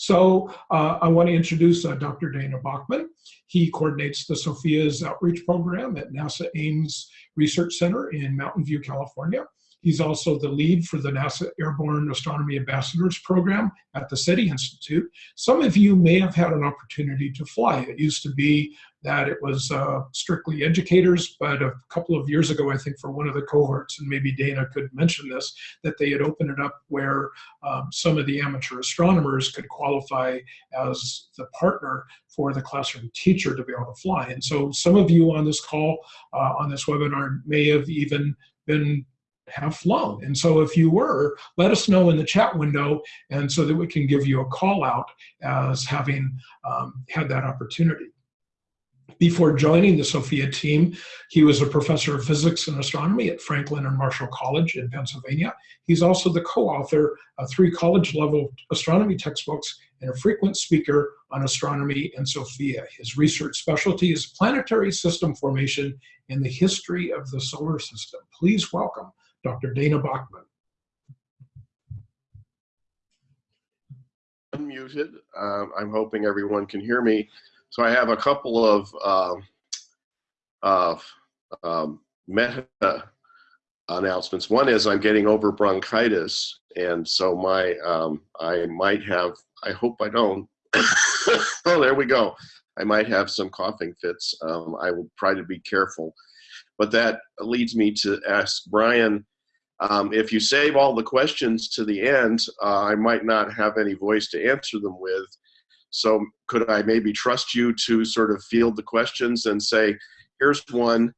So uh, I want to introduce uh, Dr. Dana Backman. He coordinates the SOFIA's outreach program at NASA Ames Research Center in Mountain View, California. He's also the lead for the NASA Airborne Astronomy Ambassadors Program at the SETI Institute. Some of you may have had an opportunity to fly. It used to be that it was uh, strictly educators, but a couple of years ago, I think for one of the cohorts, and maybe Dana could mention this, that they had opened it up where um, some of the amateur astronomers could qualify as the partner for the classroom teacher to be able to fly. And so some of you on this call, uh, on this webinar, may have even been have flown. And so if you were, let us know in the chat window and so that we can give you a call out as having um, had that opportunity. Before joining the SOFIA team, he was a professor of physics and astronomy at Franklin and Marshall College in Pennsylvania. He's also the co-author of three college-level astronomy textbooks and a frequent speaker on astronomy and SOFIA. His research specialty is planetary system formation in the history of the solar system. Please welcome Dr. Dana Backman. Unmuted. Um, I'm hoping everyone can hear me. So I have a couple of uh, uh, um, meta announcements. One is I'm getting over bronchitis, and so my um, I might have. I hope I don't. oh, there we go. I might have some coughing fits. Um, I will try to be careful. But that leads me to ask Brian um, if you save all the questions to the end, uh, I might not have any voice to answer them with. So could I maybe trust you to sort of field the questions and say, here's one,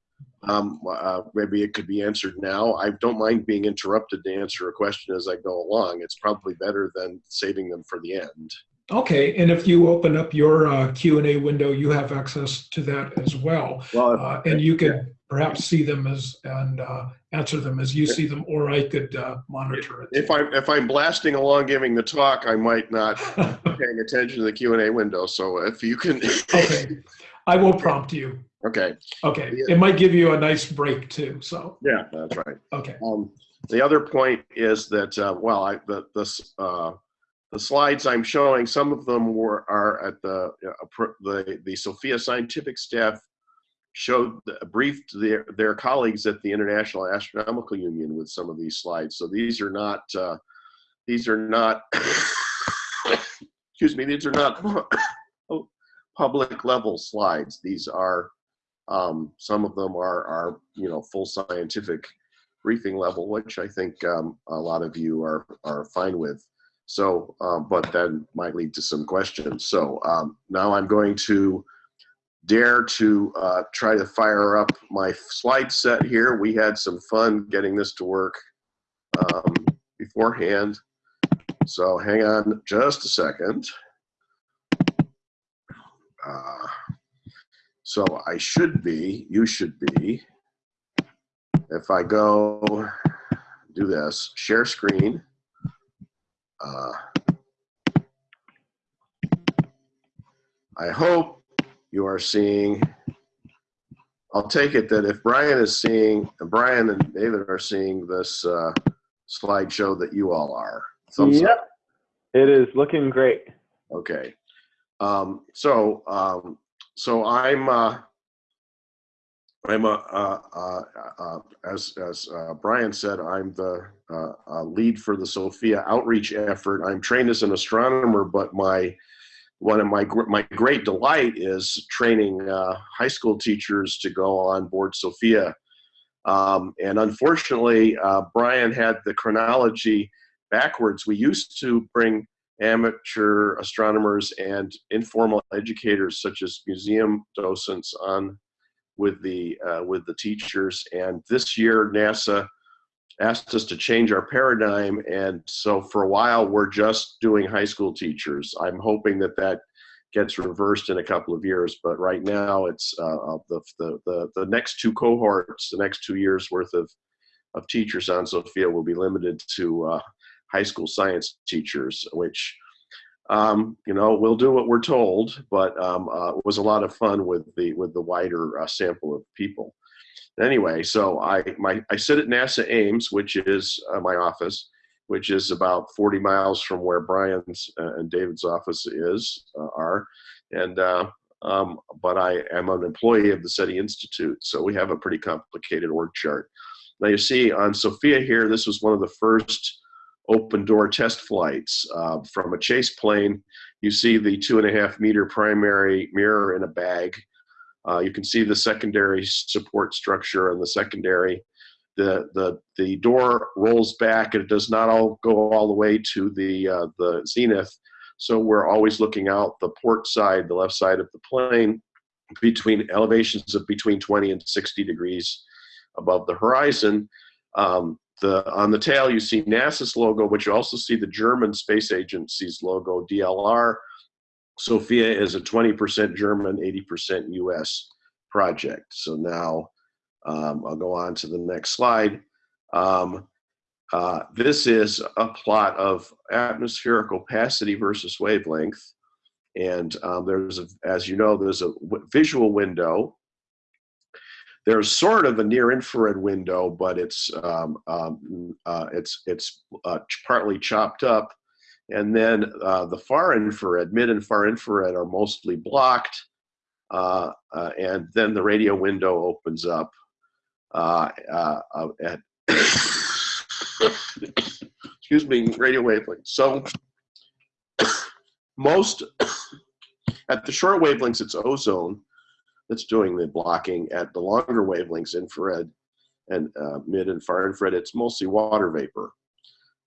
um, uh, maybe it could be answered now. I don't mind being interrupted to answer a question as I go along. It's probably better than saving them for the end. Okay, and if you open up your uh, Q&A window, you have access to that as well. well uh, and you could perhaps see them as and uh, answer them as you see them, or I could uh, monitor it. If I'm if I'm blasting along giving the talk, I might not be paying attention to the Q and A window. So if you can, okay, I will prompt you. Okay. Okay. Yeah. It might give you a nice break too. So. Yeah, that's right. Okay. Um, the other point is that uh, well, I the this. The slides I'm showing, some of them were are at the uh, the the SOFIA scientific staff showed briefed their their colleagues at the International Astronomical Union with some of these slides. So these are not uh, these are not excuse me these are not public level slides. These are um, some of them are are you know full scientific briefing level, which I think um, a lot of you are are fine with. So, um, but that might lead to some questions. So um, now I'm going to dare to uh, try to fire up my slide set here. We had some fun getting this to work um, beforehand. So hang on just a second. Uh, so I should be, you should be, if I go do this, share screen. Uh, I hope you are seeing, I'll take it that if Brian is seeing, Brian and David are seeing this uh, slideshow that you all are. Thumbs yep, up. it is looking great. Okay. Um, so, um, so I'm, uh, I'm a, uh, uh, uh, as, as Brian said, I'm the lead for the SOFIA outreach effort. I'm trained as an astronomer, but my one of my my great delight is training uh, high school teachers to go on board SOFIA. Um, and unfortunately, uh, Brian had the chronology backwards. We used to bring amateur astronomers and informal educators, such as museum docents, on with the uh, with the teachers. And this year, NASA asked us to change our paradigm. And so for a while, we're just doing high school teachers. I'm hoping that that gets reversed in a couple of years. But right now, it's uh, the, the, the, the next two cohorts, the next two years worth of, of teachers on SOFIA will be limited to uh, high school science teachers, which um, you know, we'll do what we're told, but um, uh, it was a lot of fun with the with the wider uh, sample of people anyway, so I my I sit at NASA Ames, which is uh, my office. which is about 40 miles from where Brian's uh, and David's office is uh, are, and uh, um, but I am an employee of the SETI Institute, so we have a pretty complicated org chart. Now you see on SOFIA here, this was one of the first open door test flights uh, from a chase plane. You see the two and a half meter primary mirror in a bag. Uh, you can see the secondary support structure and the secondary. The, the, the door rolls back and it does not all go all the way to the, uh, the zenith. So we're always looking out the port side, the left side of the plane, between elevations of between 20 and 60 degrees above the horizon. Um, the, on the tail, you see NASA's logo, but you also see the German Space Agency's logo, DLR. SOFIA is a 20% German, 80% US project. So now um, I'll go on to the next slide. Um, uh, this is a plot of atmospheric opacity versus wavelength. And um, there's, a, as you know, there's a visual window there's sort of a near infrared window, but it's um, um, uh, it's it's uh, partly chopped up, and then uh, the far infrared, mid and far infrared are mostly blocked, uh, uh, and then the radio window opens up uh, at excuse me radio wavelength. So most at the short wavelengths, it's ozone that's doing the blocking at the longer wavelengths, infrared and uh, mid and far infrared, it's mostly water vapor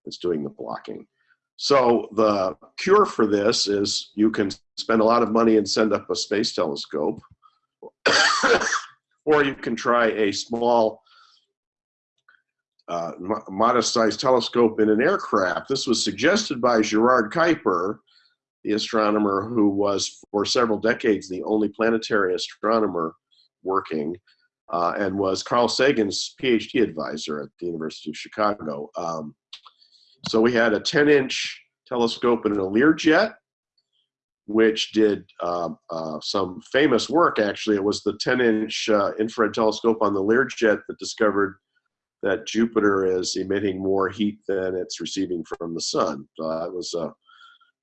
that's doing the blocking. So the cure for this is you can spend a lot of money and send up a space telescope, or you can try a small, uh, modest-sized telescope in an aircraft. This was suggested by Gerard Kuiper, the astronomer who was for several decades the only planetary astronomer working uh, and was Carl Sagan's PhD advisor at the University of Chicago. Um, so we had a 10 inch telescope in a Learjet, which did uh, uh, some famous work actually. It was the 10 inch uh, infrared telescope on the Learjet that discovered that Jupiter is emitting more heat than it's receiving from the sun. So that was uh,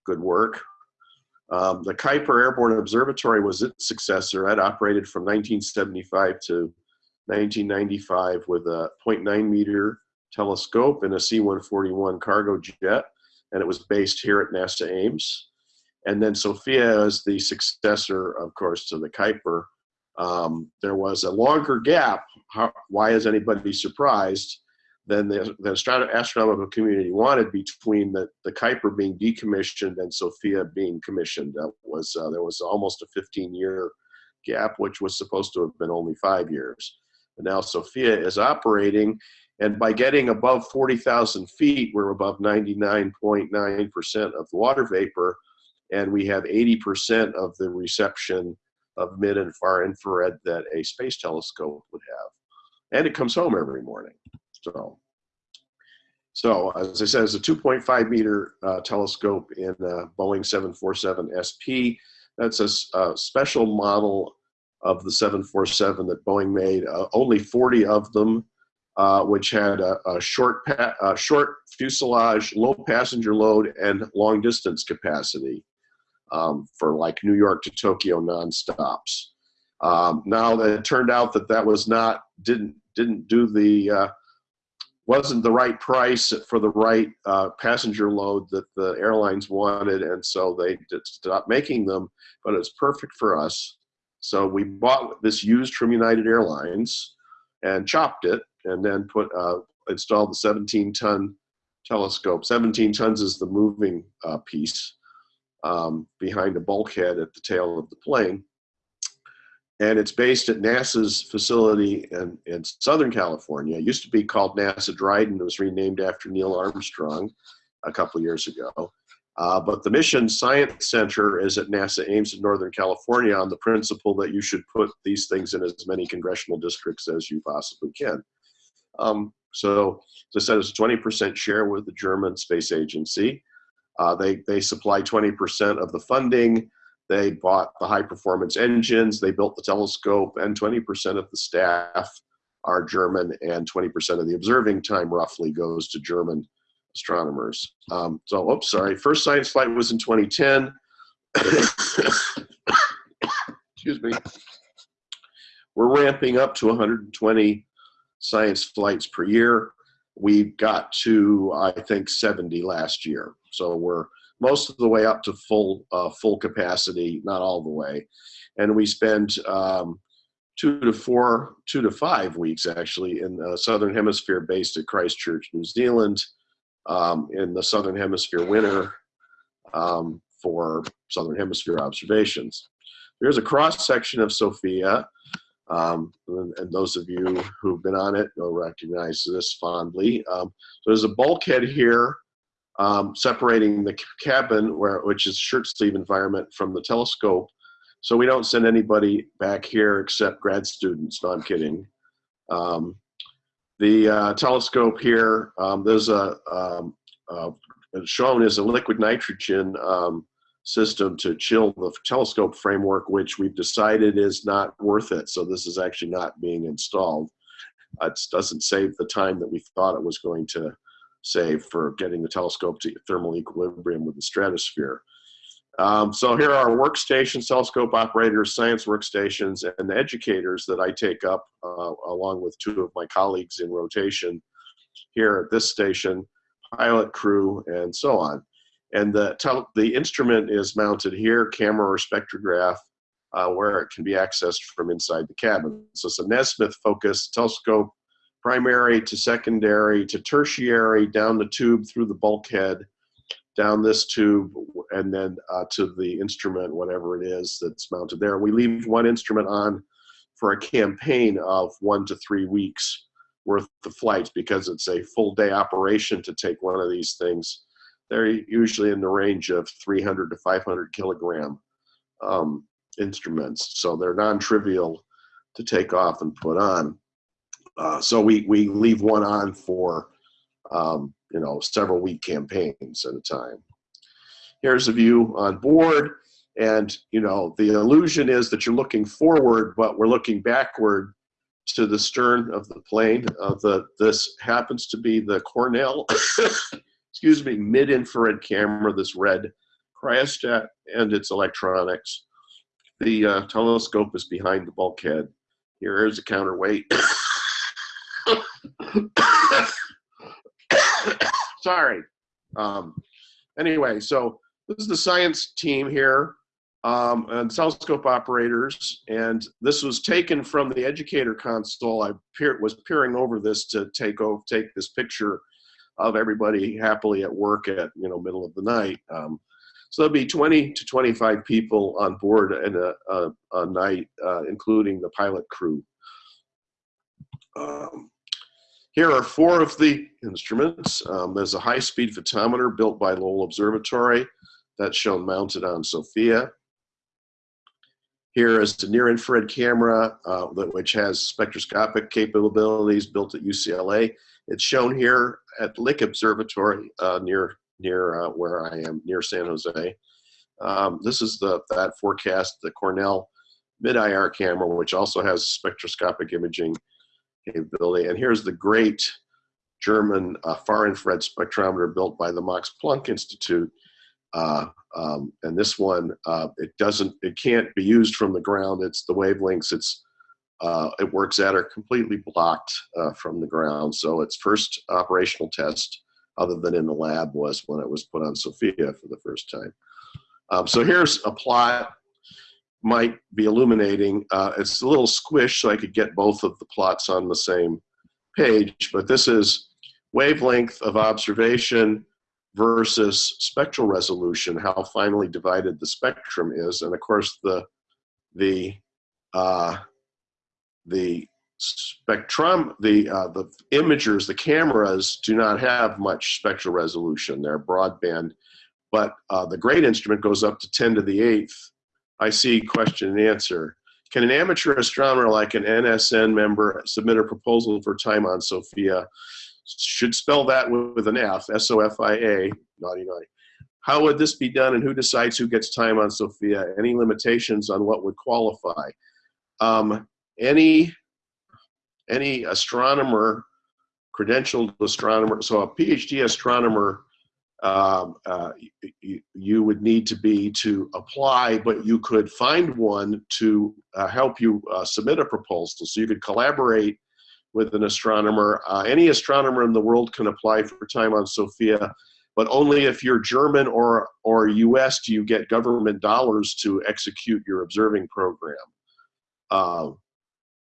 good work. Um, the Kuiper Airborne Observatory was its successor. It operated from 1975 to 1995 with a 0.9 meter telescope and a C-141 cargo jet, and it was based here at NASA Ames. And then SOFIA is the successor, of course, to the Kuiper. Um, there was a longer gap. How, why is anybody surprised? Than the, the astronomical community wanted between the, the Kuiper being decommissioned and Sophia being commissioned. That was, uh, there was almost a 15 year gap, which was supposed to have been only five years. And now Sophia is operating, and by getting above 40,000 feet, we're above 99.9% of the water vapor, and we have 80% of the reception of mid and far infrared that a space telescope would have. And it comes home every morning. So, so as I said, it's a 2.5 meter uh, telescope in a Boeing 747 SP. That's a, a, special model of the 747 that Boeing made. Uh, only 40 of them, uh, which had a, a short, a short fuselage, low passenger load, and long distance capacity um, for like New York to Tokyo nonstops. Um, now it turned out that that was not didn't didn't do the uh, wasn't the right price for the right uh, passenger load that the airlines wanted, and so they stopped making them. But it's perfect for us. So we bought this used from United Airlines and chopped it, and then put uh, installed the 17-ton telescope. 17 tons is the moving uh, piece um, behind a bulkhead at the tail of the plane and it's based at NASA's facility in, in Southern California. It used to be called NASA Dryden. It was renamed after Neil Armstrong a couple years ago. Uh, but the Mission Science Center is at NASA Ames in Northern California on the principle that you should put these things in as many congressional districts as you possibly can. Um, so, as I said, it's a 20% share with the German Space Agency. Uh, they, they supply 20% of the funding. They bought the high performance engines, they built the telescope, and 20% of the staff are German, and 20% of the observing time roughly goes to German astronomers. Um, so, oops, sorry. First science flight was in 2010. Excuse me. We're ramping up to 120 science flights per year. We got to, I think, 70 last year. So we're most of the way up to full uh, full capacity, not all the way. And we spend um, two to four, two to five weeks actually in the southern hemisphere, based at Christchurch, New Zealand, um, in the southern hemisphere winter um, for southern hemisphere observations. There's a cross section of SOFIA. Um, and, and, those of you who've been on it will recognize this fondly. Um, so there's a bulkhead here um, separating the cabin, where, which is shirt sleeve environment, from the telescope. So we don't send anybody back here except grad students. No, I'm kidding. Um, the uh, telescope here, um, there's a uh, shown is a liquid nitrogen um, system to chill the telescope framework, which we've decided is not worth it. So this is actually not being installed. It doesn't save the time that we thought it was going to save for getting the telescope to thermal equilibrium with the stratosphere. Um, so here are workstations, telescope operators, science workstations, and the educators that I take up uh, along with two of my colleagues in rotation here at this station, pilot crew, and so on. And the, the instrument is mounted here, camera or spectrograph, uh, where it can be accessed from inside the cabin. So it's a Nasmyth focused telescope, primary to secondary to tertiary, down the tube through the bulkhead, down this tube, and then uh, to the instrument, whatever it is that's mounted there. We leave one instrument on for a campaign of one to three weeks worth of flights because it's a full day operation to take one of these things they're usually in the range of 300 to 500 kilogram um, instruments. So they're non-trivial to take off and put on. Uh, so we, we leave one on for, um, you know, several week campaigns at a time. Here's a view on board. And, you know, the illusion is that you're looking forward, but we're looking backward to the stern of the plane. Uh, the, this happens to be the Cornell excuse me, mid-infrared camera, this red cryostat and its electronics. The uh, telescope is behind the bulkhead. Here is a counterweight. Sorry. Um, anyway, so this is the science team here um, and telescope operators, and this was taken from the educator console. I peer, was peering over this to take over, take this picture of everybody happily at work at you know middle of the night. Um, so there'll be 20 to 25 people on board in a, a, a night, uh, including the pilot crew. Um, here are four of the instruments. Um, there's a high-speed photometer built by Lowell Observatory that's shown mounted on SOFIA. Here is the near-infrared camera, uh, which has spectroscopic capabilities built at UCLA. It's shown here at Lick Observatory uh, near near uh, where I am, near San Jose. Um, this is the that FORCAST, the Cornell mid-IR camera, which also has spectroscopic imaging capability. And here's the great German uh, far infrared spectrometer built by the Max Planck Institute. Uh, um, and this one, uh, it doesn't, it can't be used from the ground. It's the wavelengths. It's uh, it works at are completely blocked uh, from the ground. So its first operational test, other than in the lab, was when it was put on SOFIA for the first time. Um, so here's a plot, might be illuminating. Uh, it's a little squish, so I could get both of the plots on the same page, but this is wavelength of observation versus spectral resolution, how finely divided the spectrum is. And of course, the, the uh, the spectrum, the, uh, the imagers, the cameras do not have much spectral resolution. They're broadband, but uh, the GREAT instrument goes up to 10 to the eighth. I see question and answer. Can an amateur astronomer like an NSN member submit a proposal for time on SOFIA? Should spell that with an F, S-O-F-I-A, naughty naughty. How would this be done and who decides who gets time on SOFIA? Any limitations on what would qualify? Um, any any astronomer credentialed astronomer. So a PhD astronomer, um, uh, you, would need to be to apply, but you could find one to uh, help you uh, submit a proposal. So you could collaborate with an astronomer. Uh, any astronomer in the world can apply for time on SOFIA, but only if you're German or, or US do you get government dollars to execute your observing program. Uh,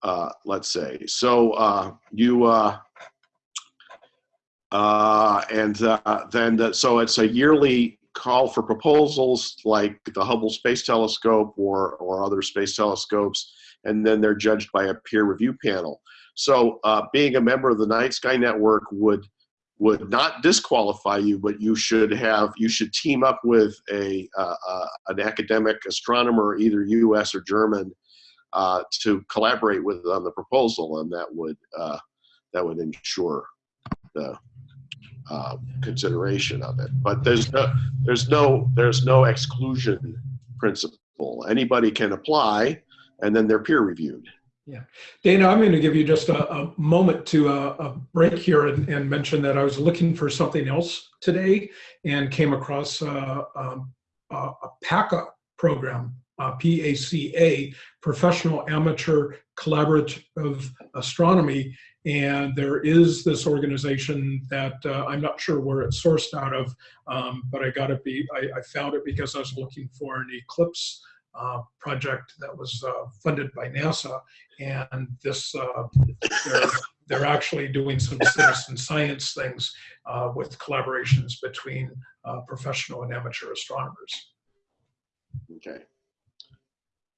uh, let's say. So you, uh, and uh, then, the, so it's a yearly call for proposals like the Hubble Space Telescope or, or other space telescopes, and then they're judged by a peer review panel. So uh, being a member of the Night Sky Network would would not disqualify you, but you should have you should team up with a an academic astronomer, either U.S. or German, uh, to collaborate with on the proposal, and that would uh, that would ensure the uh, consideration of it. But there's no there's no there's no exclusion principle. Anybody can apply, and then they're peer reviewed. Yeah, Dana, I'm going to give you just a, a moment to uh, a break here and, and mention that I was looking for something else today and came across uh, um, a, a PACA program, uh, P-A-C-A, Professional Amateur Collaborative Astronomy. And there is this organization that uh, I'm not sure where it's sourced out of, um, but I got to be, I, I found it because I was looking for an eclipse uh, project that was uh, funded by NASA. And this, uh, they're, they're actually doing some citizen science things uh, with collaborations between uh, professional and amateur astronomers. Okay.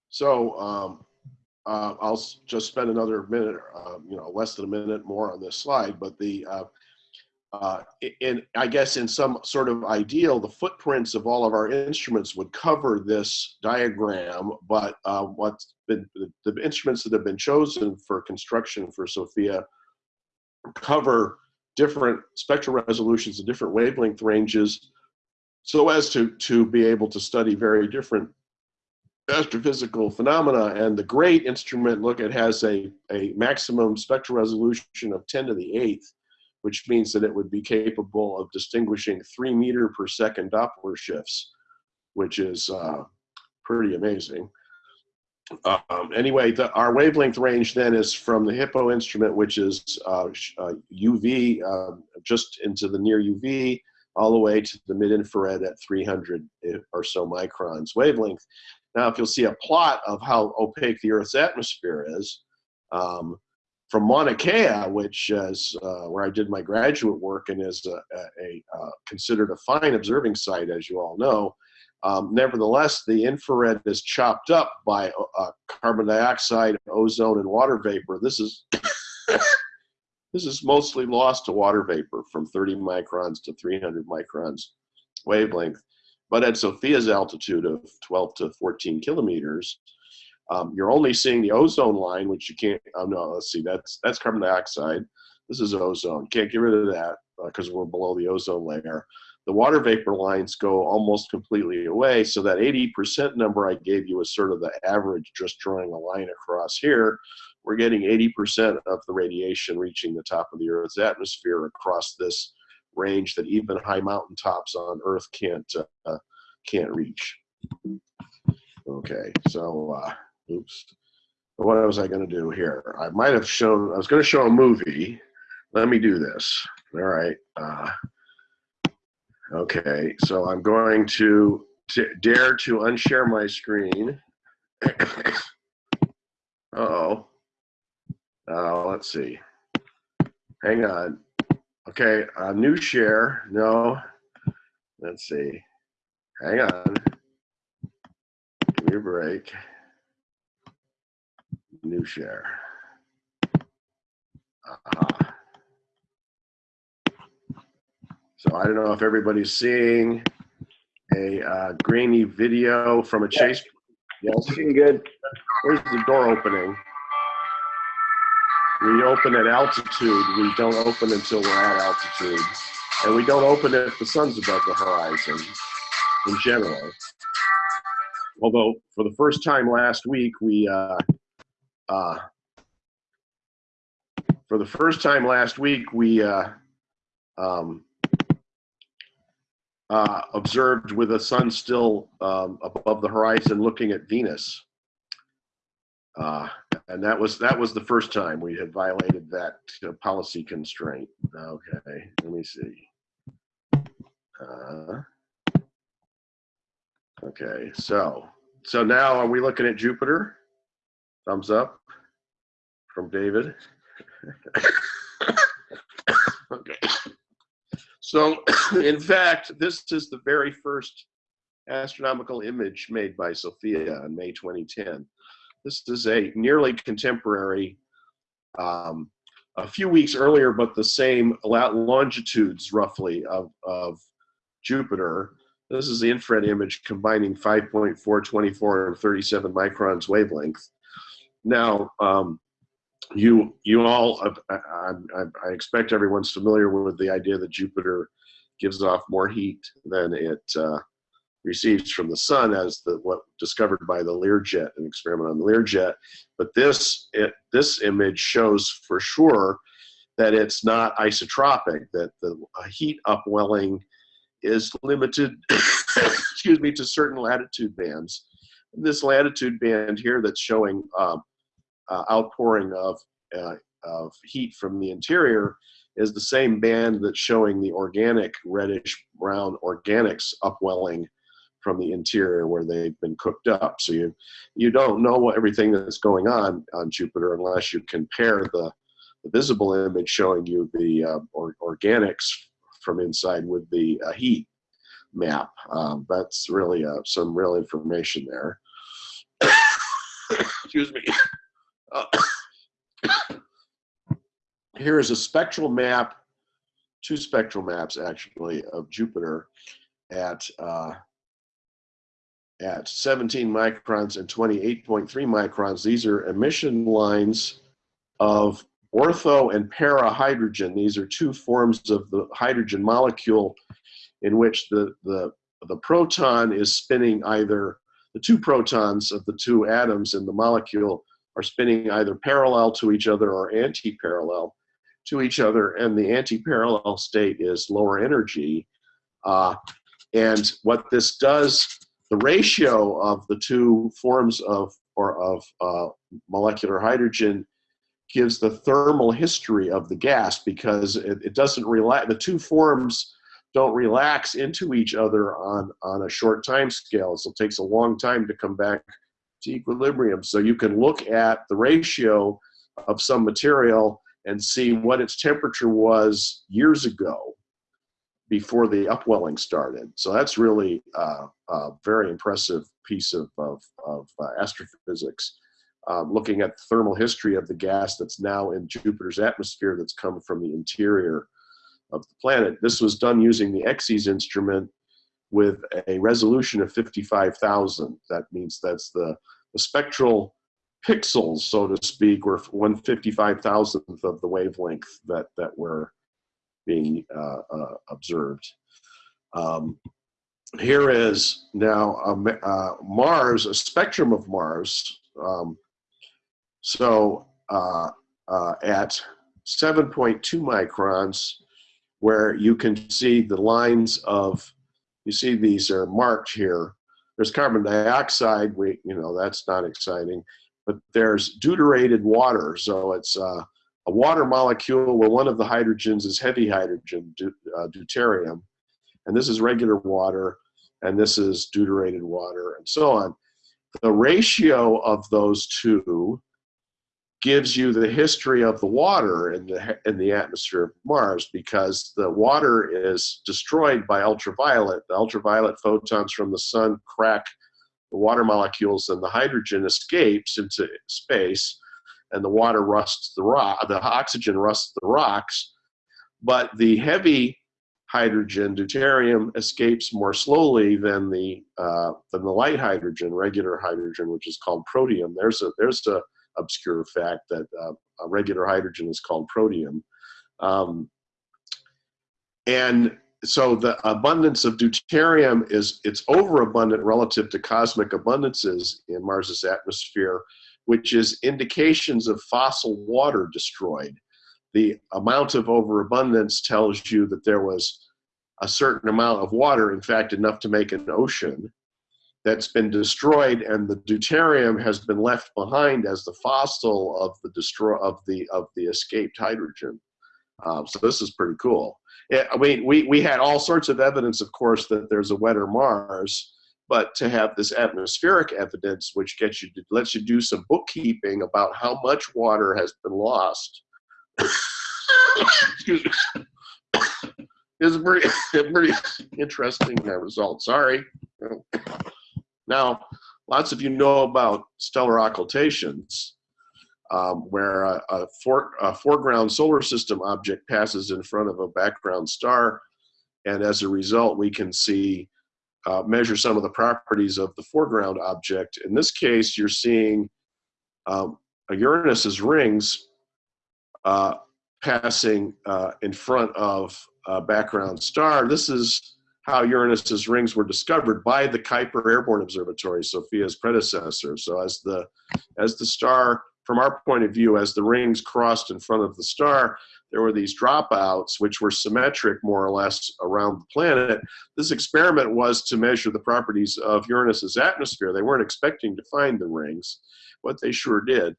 So um, uh, I'll just spend another minute, uh, you know, less than a minute more on this slide, but the, uh, uh, i- in, I guess in some sort of ideal, the footprints of all of our instruments would cover this diagram, but uh, what's been, the, the instruments that have been chosen for construction for SOFIA cover different spectral resolutions and different wavelength ranges so as to, to be able to study very different astrophysical phenomena. And the GREAT instrument, look, it has a, a maximum spectral resolution of 10 to the eighth, which means that it would be capable of distinguishing three meter per second Doppler shifts, which is uh, pretty amazing. Um, anyway, the, our wavelength range then is from the HIPO instrument, which is uh, uh, UV, uh, just into the near UV, all the way to the mid infrared at 300 or so microns wavelength. Now, if you'll see a plot of how opaque the Earth's atmosphere is, um, from Mauna Kea, which is uh, where I did my graduate work and is a, a, a uh, considered a fine observing site, as you all know. Um, nevertheless, the infrared is chopped up by uh, carbon dioxide, ozone, and water vapor. This is this is mostly lost to water vapor from 30 microns to 300 microns wavelength. But at SOFIA's altitude of 12 to 14 kilometers, um, you're only seeing the ozone line, which you can't. Oh no, let's see. That's that's carbon dioxide. This is ozone. Can't get rid of that because we're below the ozone layer. The water vapor lines go almost completely away. So that 80% number I gave you is sort of the average, just drawing a line across here. We're getting 80% of the radiation reaching the top of the Earth's atmosphere across this range that even high mountain tops on Earth can't uh, can't reach. Okay, so uh, oops. What was I going to do here? I might have shown. I was going to show a movie. Let me do this. All right. Uh, okay, so I'm going to dare to unshare my screen. oh. Uh, let's see. Hang on. Okay, uh, new share. No. Let's see. Hang on. Give me a break. New share. Uh-huh. So I don't know if everybody's seeing a uh, grainy video from a chase. Yes, Looking good. there's the door opening. We open at altitude. We don't open until we're at altitude. And we don't open if the sun's above the horizon in general. Although for the first time last week, we, uh, uh, for the first time last week, we uh, um, uh, observed with the sun still um, above the horizon looking at Venus. Uh, and that was that was the first time we had violated that uh, policy constraint. Okay, let me see. Uh, okay, so so now are we looking at Jupiter? Thumbs up from David. okay. So, in fact, this is the very first astronomical image made by SOFIA in May 2010. This is a nearly contemporary, um, a few weeks earlier, but the same longitudes roughly of, of Jupiter. This is the infrared image combining 5.4, 24, and 37 microns wavelength. Now, um, you you all, I, I, I, expect everyone's familiar with the idea that Jupiter gives off more heat than it uh, receives from the sun as the what discovered by the Learjet, an experiment on the Learjet. But this it, this image shows for sure that it's not isotropic, that the heat upwelling is limited, excuse me, to certain latitude bands. And this latitude band here that's showing um, uh, outpouring of, uh, of heat from the interior is the same band that's showing the organic reddish brown organics upwelling from the interior where they've been cooked up. So you you don't know what everything that's going on on Jupiter unless you compare the, the visible image showing you the uh, or, organics from inside with the uh, heat map. Um, that's really uh, some real information there. Excuse me. Here is a spectral map, two spectral maps actually of Jupiter at uh, at 17 microns and 28.3 microns. These are emission lines of ortho and para hydrogen. These are two forms of the hydrogen molecule in which the, the, the proton is spinning either, the two protons of the two atoms in the molecule are spinning either parallel to each other or anti-parallel to each other, and the anti-parallel state is lower energy. Uh, and what this does, the ratio of the two forms of or of uh, molecular hydrogen gives the thermal history of the gas because it, it doesn't relax. The two forms don't relax into each other on on a short time scale. So it takes a long time to come back to equilibrium. So you can look at the ratio of some material and see what its temperature was years ago before the upwelling started. So that's really uh, a very impressive piece of, of, of uh, astrophysics. Um, looking at the thermal history of the gas that's now in Jupiter's atmosphere that's come from the interior of the planet. This was done using the EXES instrument with a resolution of 55,000. That means that's the, the spectral pixels, so to speak, fifty-five thousandth of the wavelength that that were being uh, uh, observed. Um, here is now a, uh, Mars, a spectrum of Mars. Um, so uh, uh, at 7.2 microns, where you can see the lines of, you see these are marked here. There's carbon dioxide, we, you know, that's not exciting but there's deuterated water. So it's a water molecule where one of the hydrogens is heavy hydrogen, uh, deuterium, and this is regular water, and this is deuterated water, and so on. The ratio of those two gives you the history of the water in the in the atmosphere of Mars because the water is destroyed by ultraviolet. The ultraviolet photons from the sun crack the water molecules and the hydrogen escapes into space and the water rusts the rock, the oxygen rusts the rocks, but the heavy hydrogen, deuterium, escapes more slowly than the uh, than the light hydrogen, regular hydrogen, which is called protium. There's a there's a obscure fact that uh, regular hydrogen is called protium, um, and so the abundance of deuterium is it's overabundant relative to cosmic abundances in Mars's atmosphere, which is indications of fossil water destroyed. the amount of overabundance tells you that there was a certain amount of water, in fact, enough to make an ocean that's been destroyed and the deuterium has been left behind as the fossil of the destroy of the of the escaped hydrogen. Um, so this is pretty cool. I mean, we, we had all sorts of evidence, of course, that there's a wetter Mars, but to have this atmospheric evidence, which gets you lets you do some bookkeeping about how much water has been lost, is a pretty, a pretty interesting uh, result. Sorry. Now, lots of you know about stellar occultations, um, where a, a, fore, a, foreground solar system object passes in front of a background star, and as a result, we can see, uh, measure some of the properties of the foreground object. In this case, you're seeing um, Uranus's rings uh, passing uh, in front of a background star. This is how Uranus's rings were discovered by the Kuiper Airborne Observatory, SOFIA's predecessor. So as the as the star, from our point of view, as the rings crossed in front of the star, there were these dropouts which were symmetric more or less around the planet. This experiment was to measure the properties of Uranus's atmosphere. They weren't expecting to find the rings, but they sure did.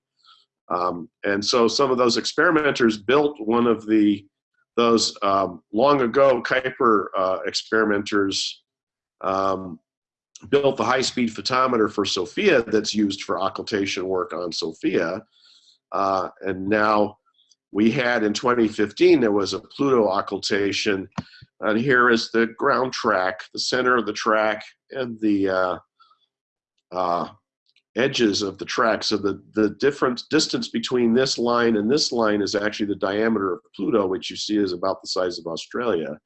Um, and so some of those experimenters built one of the those um, long ago Kuiper uh, experimenters um, built the high-speed photometer for SOFIA that's used for occultation work on SOFIA. Uh, and now we had in 2015, there was a Pluto occultation. And here is the ground track, the center of the track, and the uh, uh, edges of the track. So the, the different distance between this line and this line is actually the diameter of Pluto, which you see is about the size of Australia,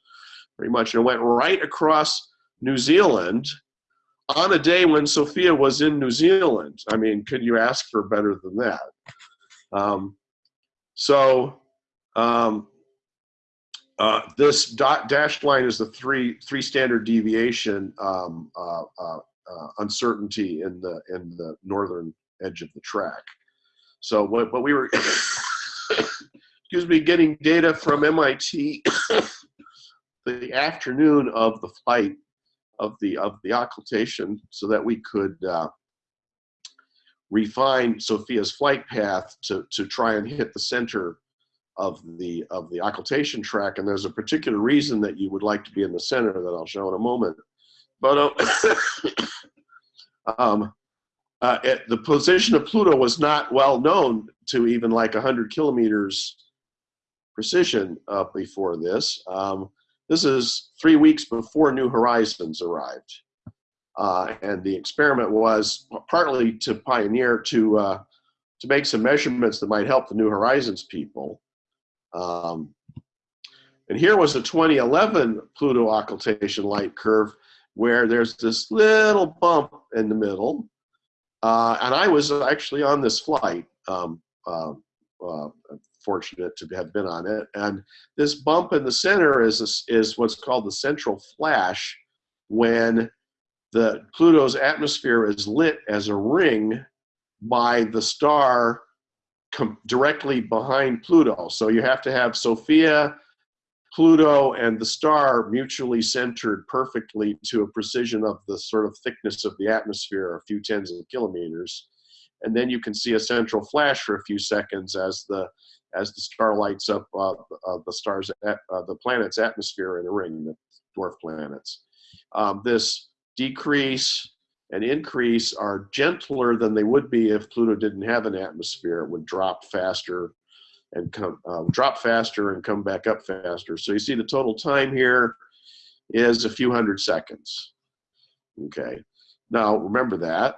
pretty much. And it went right across New Zealand on a day when SOFIA was in New Zealand. I mean, could you ask for better than that? Um, so um, uh, this dot dashed line is the three three standard deviation um, uh, uh, uh, uncertainty in the in the northern edge of the track. So what, what we were, excuse me, getting data from MIT the afternoon of the flight of the of the occultation, so that we could uh, refine SOFIA's flight path to to try and hit the center of the of the occultation track. And there's a particular reason that you would like to be in the center that I'll show in a moment. But uh, um, uh, it, the position of Pluto was not well known to even like 100 kilometers precision uh, before this. Um, this is three weeks before New Horizons arrived. Uh, and the experiment was partly to pioneer to uh, to make some measurements that might help the New Horizons people. Um, and here was a 2011 Pluto occultation light curve where there's this little bump in the middle. Uh, and I was actually on this flight, um, uh, uh, fortunate to have been on it. And this bump in the center is, is what's called the central flash when the Pluto's atmosphere is lit as a ring by the star directly behind Pluto. So you have to have SOFIA Pluto and the star mutually centered perfectly to a precision of the sort of thickness of the atmosphere, a few tens of kilometers. And then you can see a central flash for a few seconds as the as the star lights up uh, uh, the stars at, uh, the planet's atmosphere in a ring, the dwarf planets. Um, this decrease and increase are gentler than they would be if Pluto didn't have an atmosphere. It would drop faster and come um, drop faster and come back up faster. So you see the total time here is a few hundred seconds. Okay, now remember that.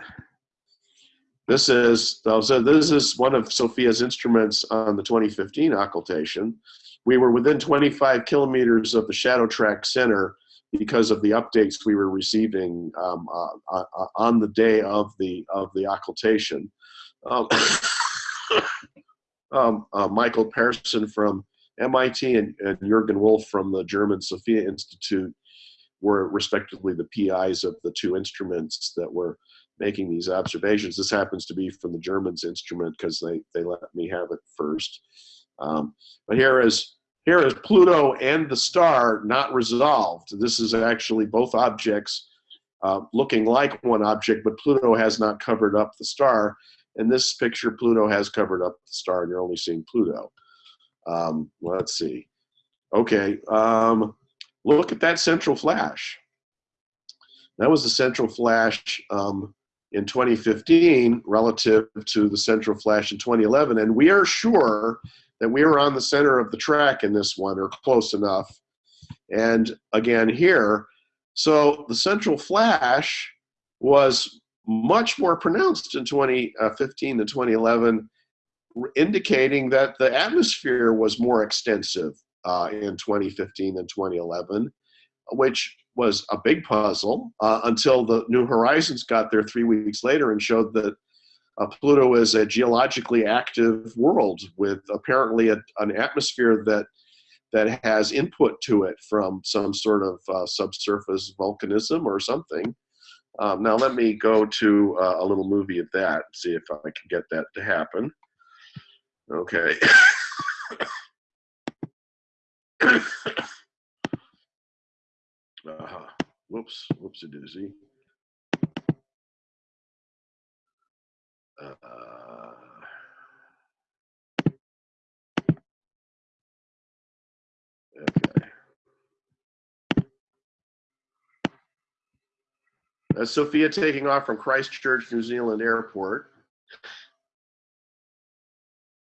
This is so this is one of SOFIA's instruments on the 2015 occultation. We were within 25 kilometers of the shadow track center because of the updates we were receiving um, uh, uh, uh on the day of the of the occultation. Um, um, uh, Michael Person from MIT and, and Jürgen Wolf from the German SOFIA Institute were respectively the PIs of the two instruments that were making these observations. This happens to be from the Germans instrument because they, they let me have it first. Um, but here is here is Pluto and the star not resolved. This is actually both objects uh, looking like one object, but Pluto has not covered up the star. In this picture, Pluto has covered up the star, and you're only seeing Pluto. Um, let's see. Okay, um, look at that central flash. That was the central flash um, in 2015 relative to the central flash in 2011, and we are sure that we were on the center of the track in this one, or close enough. And again here, so the central flash was much more pronounced in 2015 than 2011, indicating that the atmosphere was more extensive uh, in 2015 than 2011, which was a big puzzle uh, until the New Horizons got there three weeks later and showed that uh, Pluto is a geologically active world with apparently a, an atmosphere that that has input to it from some sort of uh, subsurface volcanism or something. Um, now let me go to uh, a little movie of that, see if I can get that to happen. Okay. uh-huh. Whoops, whoops a doozy. Uh, okay. That's SOFIA taking off from Christchurch, New Zealand airport.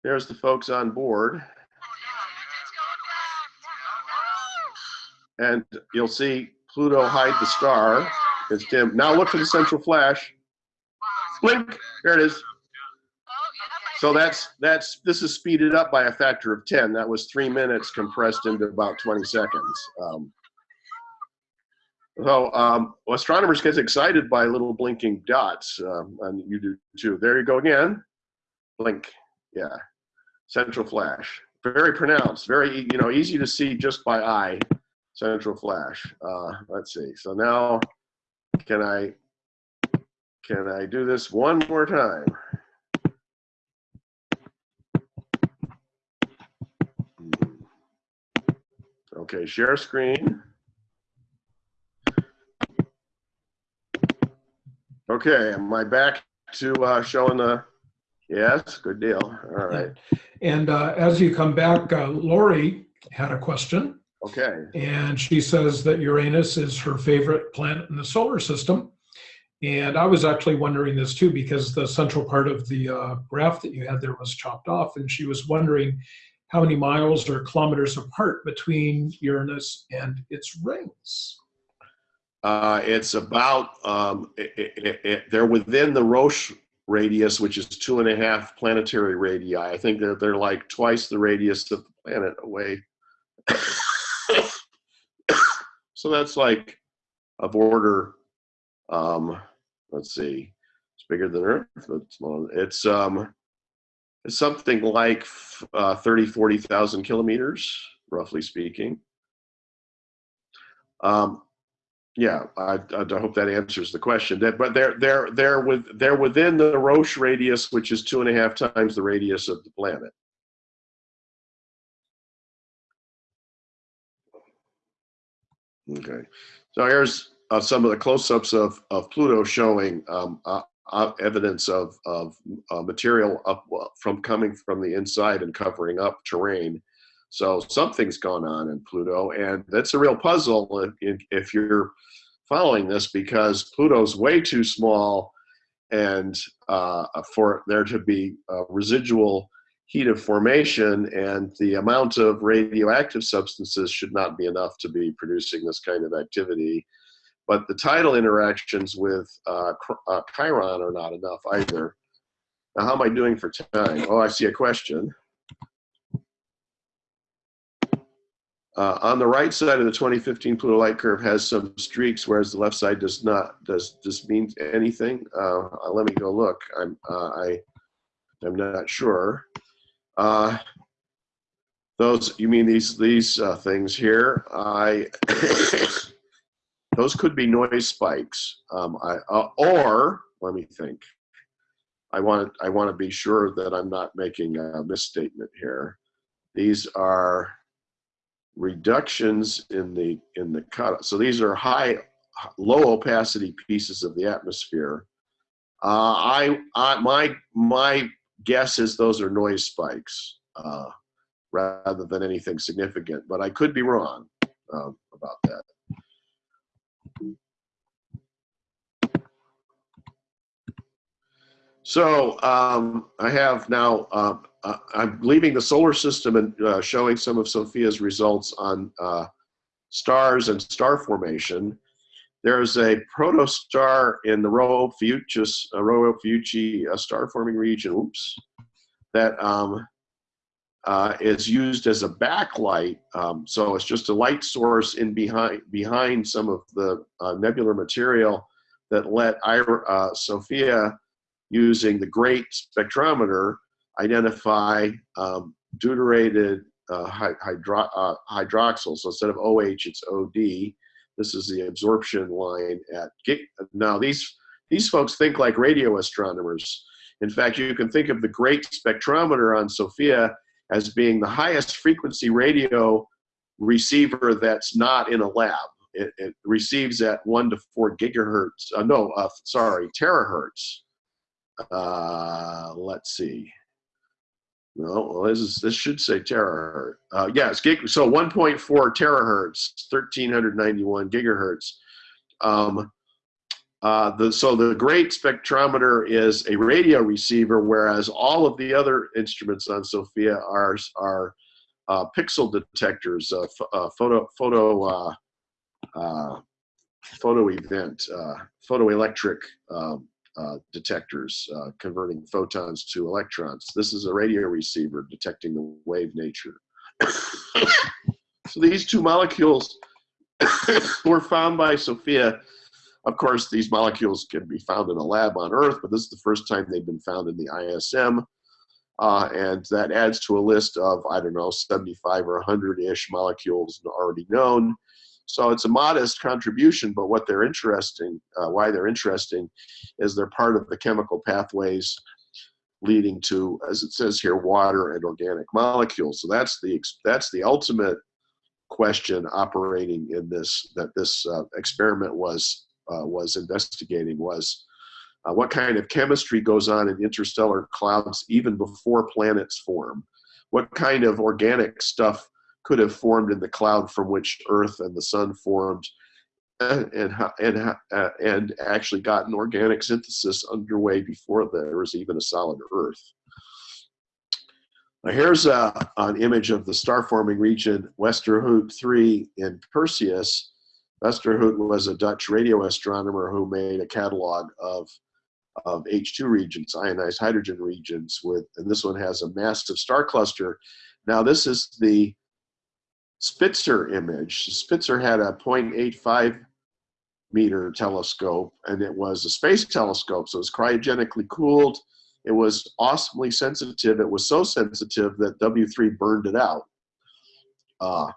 There's the folks on board. And you'll see Pluto hide the star. It's dim. Now look for the central flash. Blink. There it is. So that's that's this is speeded up by a factor of 10. That was three minutes compressed into about 20 seconds. Um, so um, astronomers get excited by little blinking dots, um, and you do too. There you go again. Blink. Yeah. Central flash. Very pronounced. Very you know easy to see just by eye. Central flash. Uh, let's see. So now, can I can I do this one more time? Okay, share screen. Okay, am I back to uh, showing the, yes, good deal, all right, And uh, as you come back, uh, Lori had a question, okay. and she says that Uranus is her favorite planet in the solar system. And I was actually wondering this too, because the central part of the uh, graph that you had there was chopped off, and she was wondering how many miles or kilometers apart between Uranus and its rings. Uh, it's about, um, it, it, it, they're within the Roche radius, which is two and a half planetary radii. I think they're, they're like twice the radius of the planet away. so that's like a border, um, let's see, it's bigger than Earth, but small. It's, um, it's something like uh, 30, 40,000 kilometers, roughly speaking. Um, yeah, I, I hope that answers the question. That, but they're they're they're with they're within the Roche radius, which is two and a half times the radius of the planet. Okay, so here's uh, some of the close-ups of of Pluto showing um, uh, uh, evidence of of uh, material up from coming from the inside and covering up terrain. So something's gone on in Pluto, and that's a real puzzle if, if you're following this because Pluto's way too small and uh, for there to be residual heat of formation and the amount of radioactive substances should not be enough to be producing this kind of activity. But the tidal interactions with uh, uh, Charon are not enough either. Now, how am I doing for time? Oh, I see a question. Uh, on the right side of the 2015 Pluto light curve has some streaks, whereas the left side does not. Does this mean anything? Uh, let me go look. I'm uh, I I'm not sure. Uh, those you mean these these uh, things here? I those could be noise spikes. Um, I uh, or let me think. I want I want to be sure that I'm not making a misstatement here. These are reductions in the in the cut. So these are high, low opacity pieces of the atmosphere. Uh, I, I my my guess is those are noise spikes uh, rather than anything significant, but I could be wrong um, about that. So um, I have now, uh, uh, I'm leaving the solar system and uh, showing some of SOFIA's results on uh, stars and star formation. There's a protostar in the Rho Ophiuchus, uh, uh, star forming region, oops, that um, uh, is used as a backlight. Um, so it's just a light source in behind, behind some of the nebular material that let Ira, SOFIA using the GREAT spectrometer, identify um, deuterated uh, hydro uh, hydroxyl. So instead of OH, it's OD. This is the absorption line at now these these folks think like radio astronomers. In fact, you can think of the GREAT spectrometer on SOFIA as being the highest frequency radio receiver that's not in a lab. It, it receives at one to four gigahertz. Uh, no, uh, sorry, terahertz uh, let's see. No, well, this is this should say terahertz. Uh, yes, gig, so 1.4 terahertz, 1391 gigahertz. Um, uh, the, so the GREAT spectrometer is a radio receiver, whereas all of the other instruments on SOFIA are are uh, pixel detectors, uh, uh photo photo uh, uh, photo event, photoelectric um, uh, detectors uh, converting photons to electrons. This is a radio receiver detecting the wave nature. so these two molecules were found by SOFIA. Of course, these molecules can be found in a lab on Earth, but this is the first time they've been found in the ISM. Uh, and that adds to a list of, I don't know, 75 or 100-ish molecules already known. So it's a modest contribution, but what they're interesting, uh, why they're interesting, is they're part of the chemical pathways leading to, as it says here, water and organic molecules. So that's the that's the ultimate question operating in this that this uh, experiment was uh, was investigating was uh, what kind of chemistry goes on in interstellar clouds even before planets form. What kind of organic stuff could have formed in the cloud from which Earth and the Sun formed, eh, and and and, eh, and actually gotten organic synthesis underway before there was even a solid Earth. Now here's a, an image of the star-forming region Westerhout 3 in Perseus. Westerhout was a Dutch radio astronomer who made a catalog of of H2 regions, ionized hydrogen regions with, and this one has a massive star cluster. Now this is the Spitzer image. Spitzer had a 0.85 meter telescope and it was a space telescope, so it was cryogenically cooled. It was awesomely sensitive. It was so sensitive that W3 burned it out. Uh,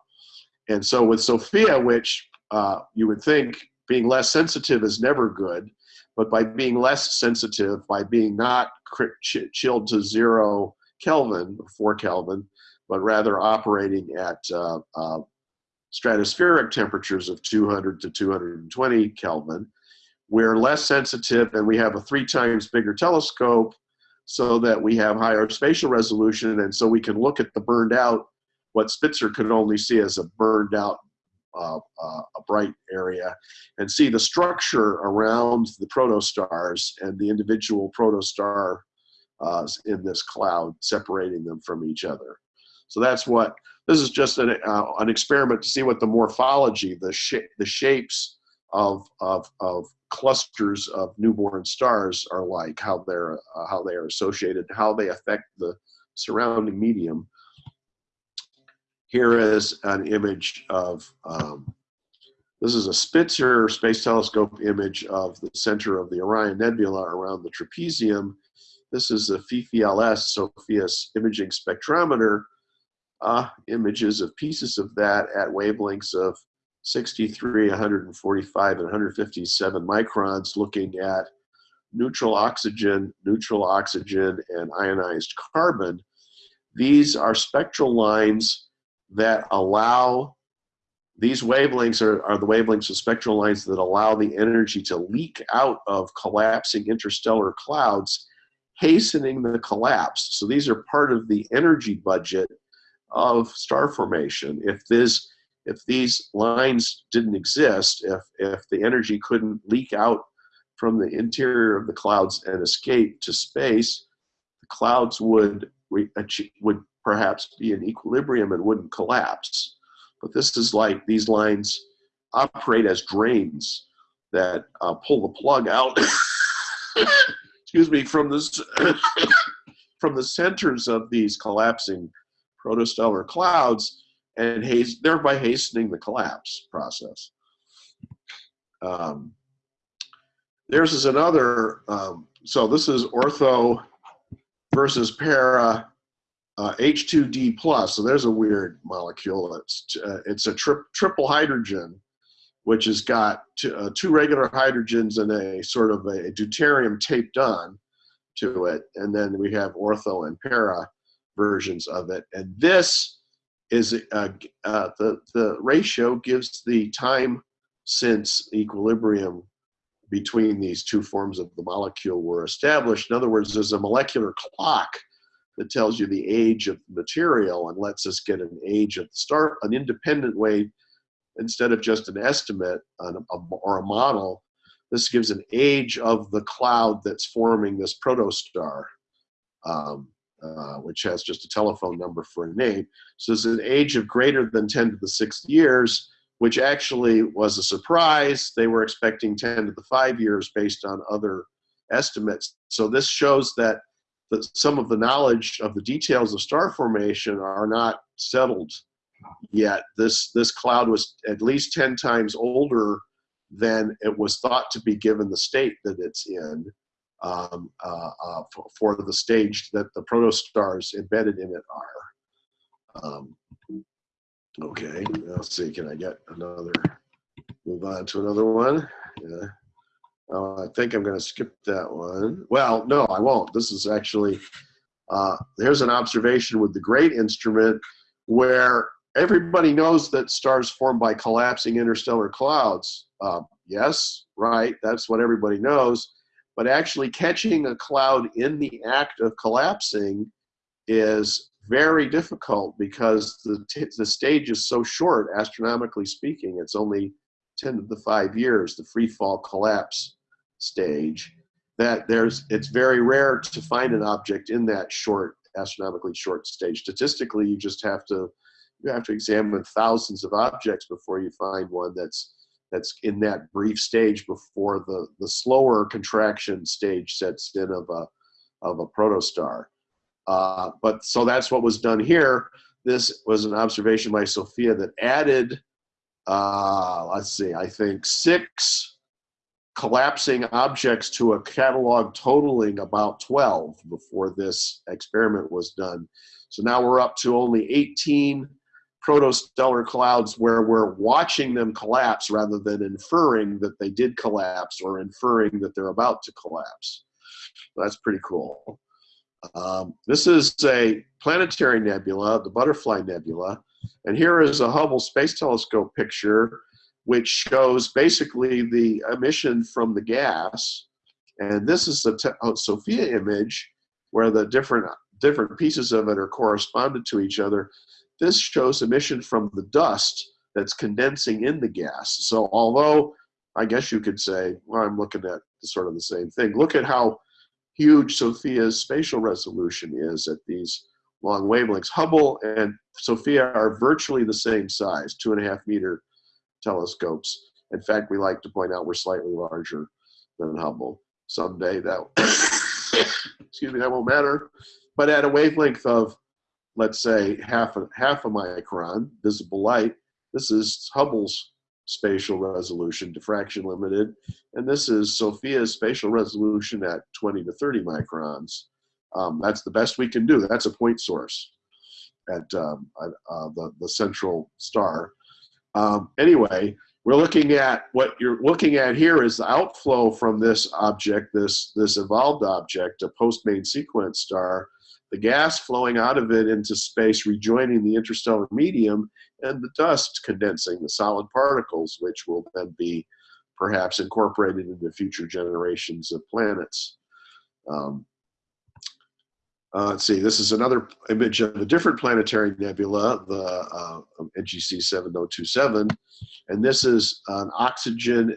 and so with SOFIA, which uh, you would think being less sensitive is never good, but by being less sensitive, by being not chilled to zero Kelvin, four Kelvin, but rather operating at uh, uh, stratospheric temperatures of 200 to 220 Kelvin. We're less sensitive and we have a three times bigger telescope so that we have higher spatial resolution and so we can look at the burned out, what Spitzer could only see as a burned out uh, uh, a bright area and see the structure around the protostars and the individual protostar uh, in this cloud separating them from each other. So that's what, this is just an, uh, an experiment to see what the morphology, the, sh the shapes of, of, of clusters of newborn stars are like, how they're, uh, how they are associated, how they affect the surrounding medium. Here is an image of, um, this is a Spitzer Space Telescope image of the center of the Orion Nebula around the trapezium. This is the FIFI-LS, SOFIA's imaging spectrometer, uh, images of pieces of that at wavelengths of 63, 145, and 157 microns looking at neutral oxygen, neutral oxygen, and ionized carbon. these are spectral lines that allow these wavelengths are, are the wavelengths of spectral lines that allow the energy to leak out of collapsing interstellar clouds, hastening the collapse. So these are part of the energy budget of star formation. If this if these lines didn't exist, if if the energy couldn't leak out from the interior of the clouds and escape to space, the clouds would would perhaps be in equilibrium and wouldn't collapse. But this is like these lines operate as drains that uh, pull the plug out. excuse me, from this from the centers of these collapsing protostellar clouds and haste, thereby hastening the collapse process. Um, theirs is another, um, so this is ortho versus para uh, H2D plus. So there's a weird molecule. It's, uh, it's a tri triple hydrogen, which has got uh, two regular hydrogens and a sort of a deuterium taped on to it. And then we have ortho and para versions of it. And this is uh, uh, the, the ratio gives the time since equilibrium between these two forms of the molecule were established. In other words, there's a molecular clock that tells you the age of the material and lets us get an age of the star, an independent way, instead of just an estimate on a, or a model, this gives an age of the cloud that's forming this protostar. Um, uh, which has just a telephone number for a name. So it's an age of greater than 10 to the sixth years, which actually was a surprise. They were expecting 10 to the five years based on other estimates. So this shows that the, some of the knowledge of the details of star formation are not settled yet. This, this cloud was at least 10 times older than it was thought to be given the state that it's in um, uh, uh, for, for, the stage that the protostars embedded in it are. Um, okay, let's see, can I get another, move on to another one? Yeah. Uh, I think I'm going to skip that one. Well, no, I won't. This is actually, uh, there's an observation with the GREAT instrument where everybody knows that stars form by collapsing interstellar clouds. Uh, yes, right, that's what everybody knows but actually catching a cloud in the act of collapsing is very difficult because the, the stage is so short, astronomically speaking. It's only 10 to the 5 years, the free fall collapse stage, that there's it's very rare to find an object in that short, astronomically short stage. Statistically, you just have to you have to examine thousands of objects before you find one that's that's in that brief stage before the, the slower contraction stage sets in of a, of a protostar. Uh, but so that's what was done here. This was an observation by SOFIA that added, uh, let's see, I think six collapsing objects to a catalog totaling about 12 before this experiment was done. So now we're up to only 18 protostellar clouds where we're watching them collapse rather than inferring that they did collapse or inferring that they're about to collapse. That's pretty cool. Um, this is a planetary nebula, the Butterfly Nebula, and here is a Hubble Space Telescope picture which shows basically the emission from the gas. And this is the SOFIA image where the different different pieces of it are corresponded to each other. This shows emission from the dust that's condensing in the gas. So although I guess you could say, well, I'm looking at sort of the same thing. Look at how huge SOFIA's spatial resolution is at these long wavelengths. Hubble and SOFIA are virtually the same size, two and a half meter telescopes. In fact, we like to point out we're slightly larger than Hubble. Someday that, excuse me, that won't matter. But at a wavelength of let's say half a, half a micron visible light. This is Hubble's spatial resolution, diffraction limited, and this is SOFIA's spatial resolution at 20 to 30 microns. Um, that's the best we can do. That's a point source at um, uh, the, the central star. Um, anyway, we're looking at what you're looking at here is the outflow from this object, this, this evolved object, a post-main sequence star, the gas flowing out of it into space, rejoining the interstellar medium, and the dust condensing the solid particles, which will then be perhaps incorporated into future generations of planets. Um, uh, let's see, this is another image of a different planetary nebula, the uh, NGC 7027, and this is an oxygen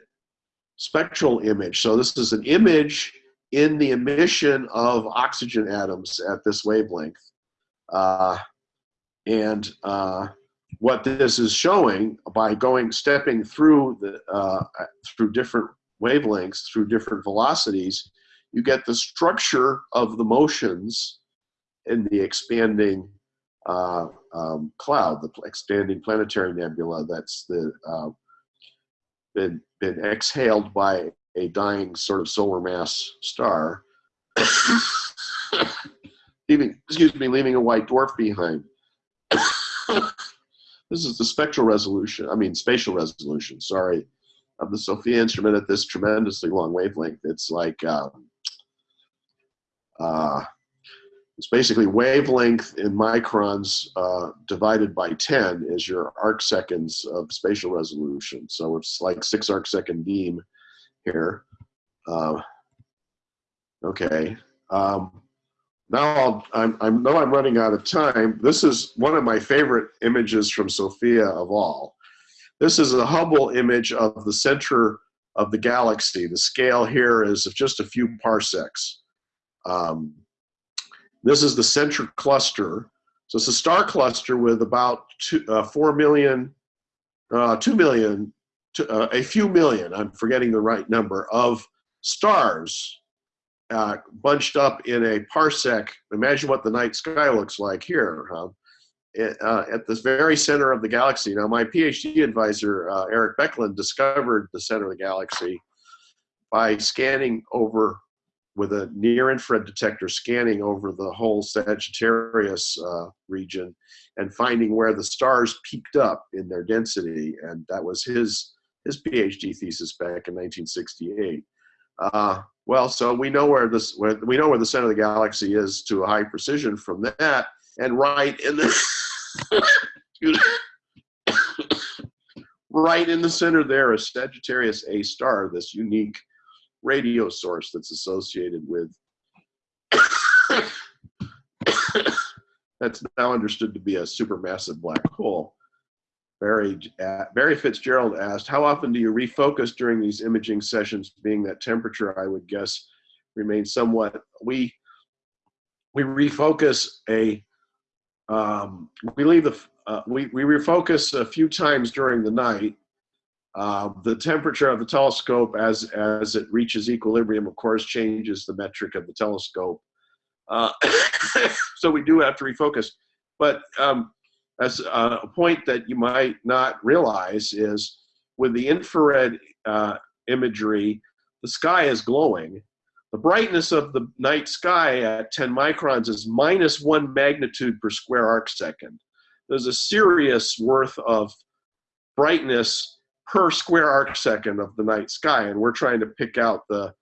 spectral image. So this is an image in the emission of oxygen atoms at this wavelength. Uh, and uh, what this is showing by going, stepping through the, uh, through different wavelengths, through different velocities, you get the structure of the motions in the expanding uh, um, cloud, the expanding planetary nebula that's the, uh, been, been exhaled by a dying sort of solar mass star, leaving, excuse me, leaving a white dwarf behind. this is the spectral resolution, I mean spatial resolution, sorry, of the SOFIA instrument at this tremendously long wavelength. It's like, um, uh, it's basically wavelength in microns uh, divided by 10 is your arc seconds of spatial resolution. So it's like six arc second beam here. Uh, okay. Um, now I'll, I'm, I know I'm running out of time. This is one of my favorite images from SOFIA of all. This is a Hubble image of the center of the galaxy. The scale here is of just a few parsecs. Um, this is the center cluster. So it's a star cluster with about two, uh, 4 million, uh, 2 million, to, uh, a few million, I'm forgetting the right number, of stars uh, bunched up in a parsec. Imagine what the night sky looks like here. Huh? It, uh, at the very center of the galaxy. Now, my PhD advisor, uh, Eric Becklin, discovered the center of the galaxy by scanning over with a near infrared detector scanning over the whole Sagittarius uh, region and finding where the stars peaked up in their density. And that was his, his PhD thesis back in 1968. Uh, well, so we know where this, where, we know where the center of the galaxy is to a high precision from that. And right in the, right in the center there is Sagittarius A star, this unique radio source that's associated with that's now understood to be a supermassive black hole. Barry, uh, Barry Fitzgerald asked, how often do you refocus during these imaging sessions, being that temperature, I would guess, remains somewhat, we, we refocus a, um, we leave the, uh, we, we refocus a few times during the night uh, the temperature of the telescope as, as it reaches equilibrium, of course, changes the metric of the telescope. Uh, so we do have to refocus. But um, as uh, a point that you might not realize is with the infrared uh, imagery, the sky is glowing. The brightness of the night sky at 10 microns is minus one magnitude per square arc second. There's a Sirius worth of brightness per square arc second of the night sky, and we're trying to pick out the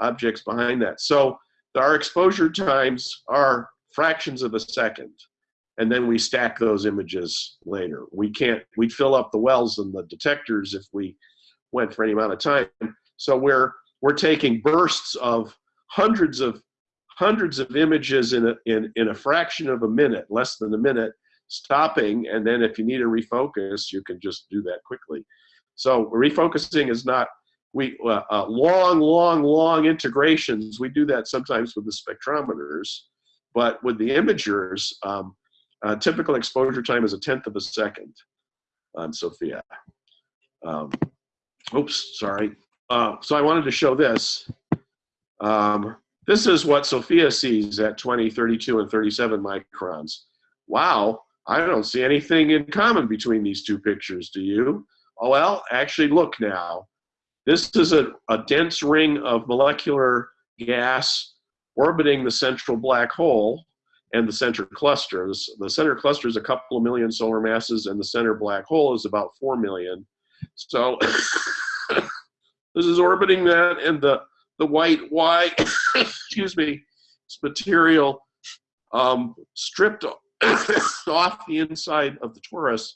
objects behind that. So our exposure times are fractions of a second, and then we stack those images later. We can't, we'd fill up the wells and the detectors if we went for any amount of time. So we're, we're taking bursts of hundreds of hundreds of images in a, in, in a fraction of a minute, less than a minute, stopping, and then if you need to refocus, you can just do that quickly. So refocusing is not we uh, uh, long, long, long integrations. We do that sometimes with the spectrometers, but with the imagers, um, uh, typical exposure time is a tenth of a second on SOFIA. Um, oops, sorry. Uh, so I wanted to show this. Um, this is what SOFIA sees at 20, 32, and 37 microns. Wow, I don't see anything in common between these two pictures, do you? Oh, well, actually look now. This is a, a dense ring of molecular gas orbiting the central black hole and the center cluster. The center cluster is a couple of million solar masses and the center black hole is about 4 million. So this is orbiting that and the, the white Y, excuse me, material um, stripped off the inside of the torus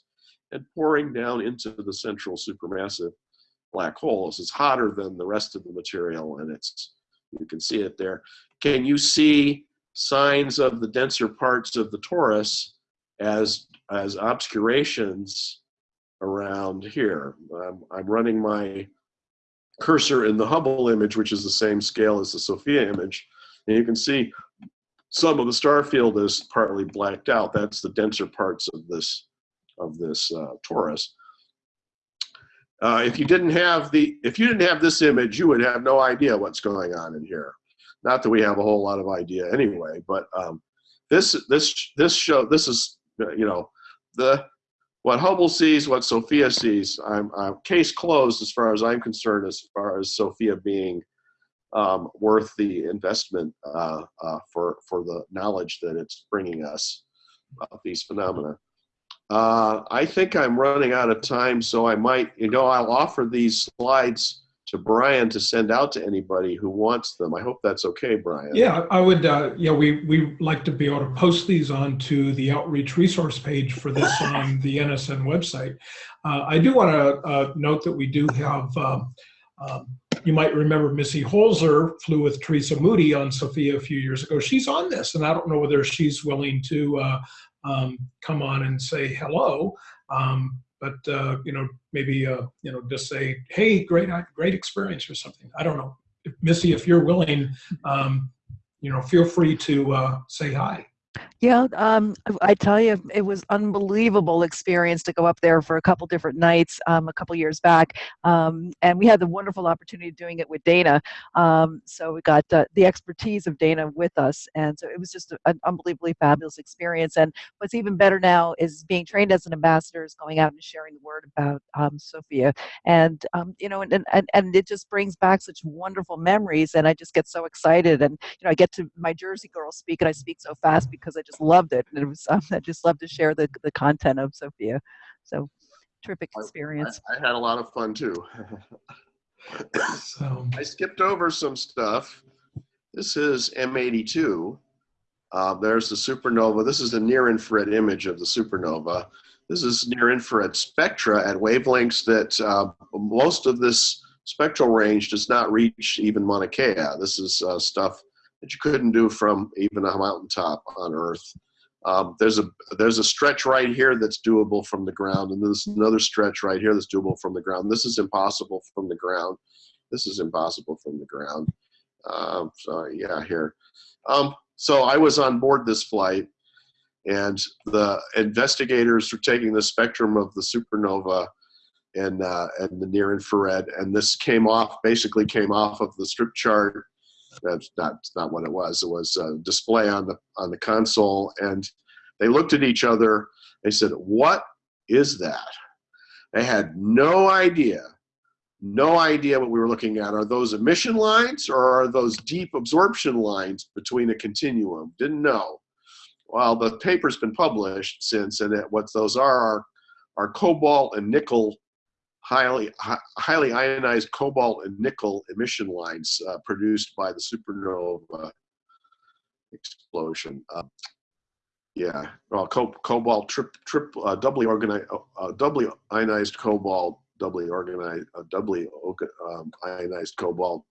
and pouring down into the central supermassive black hole. This is hotter than the rest of the material, and it's you can see it there. Can you see signs of the denser parts of the torus as as obscurations around here? I'm, I'm running my cursor in the Hubble image, which is the same scale as the SOFIA image, and you can see some of the star field is partly blacked out. That's the denser parts of this of this uh, torus. Uh, if you didn't have the if you didn't have this image, you would have no idea what's going on in here. Not that we have a whole lot of idea anyway, but um, this this this show this is you know the what Hubble sees, what SOFIA sees. I'm, I'm case closed as far as I'm concerned. As far as SOFIA being um, worth the investment uh, uh, for for the knowledge that it's bringing us about these phenomena. Uh, I think I'm running out of time, so I might, you know, I'll offer these slides to Brian to send out to anybody who wants them. I hope that's okay, Brian. Yeah, I would, uh, yeah, we, we like to be able to post these onto the outreach resource page for this on the NSN website. Uh, I do want to uh, note that we do have, um, um, you might remember Missy Holzer flew with Teresa Moody on SOFIA a few years ago. She's on this, and I don't know whether she's willing to uh, um, come on and say hello. Um, but uh, you know, maybe uh, you know, just say, "Hey, great, great experience" or something. I don't know, Missy, if you're willing, um, you know, feel free to uh, say hi. Yeah, um, I tell you, it was unbelievable experience to go up there for a couple different nights um, a couple years back, um, and we had the wonderful opportunity of doing it with Dana. Um, so we got uh, the expertise of Dana with us, and so it was just an unbelievably fabulous experience. And what's even better now is being trained as an ambassador, is going out and sharing the word about um, SOFIA, and um, you know, and, and and it just brings back such wonderful memories, and I just get so excited, and you know, I get to my Jersey girl speak, and I speak so fast because I just loved it. And it was um, I just love to share the the content of SOFIA. So terrific experience. I, I had a lot of fun too. So, I skipped over some stuff. This is M82. Uh, there's the supernova. This is the near infrared image of the supernova. This is near infrared spectra at wavelengths that uh, most of this spectral range does not reach even Mauna Kea. This is uh, stuff that you couldn't do from even a mountaintop on Earth. Um, there's a there's a stretch right here that's doable from the ground, and there's another stretch right here that's doable from the ground. This is impossible from the ground. This is impossible from the ground. Um, so yeah, here. Um, so I was on board this flight, and the investigators were taking the spectrum of the supernova and uh, and the near infrared, and this came off basically came off of the strip chart that's not not what it was. It was a display on the on the console, and they looked at each other. They said, "What is that?" They had no idea, no idea what we were looking at. Are those emission lines or are those deep absorption lines between a continuum? Didn't know. Well, the paper's been published since, and it, what those are are, are cobalt and nickel highly highly ionized cobalt and nickel emission lines uh, produced by the supernova explosion. Uh, yeah, well, co cobalt trip trip uh, doubly organized, uh, uh, doubly ionized cobalt, doubly organized, uh, doubly um, ionized cobalt,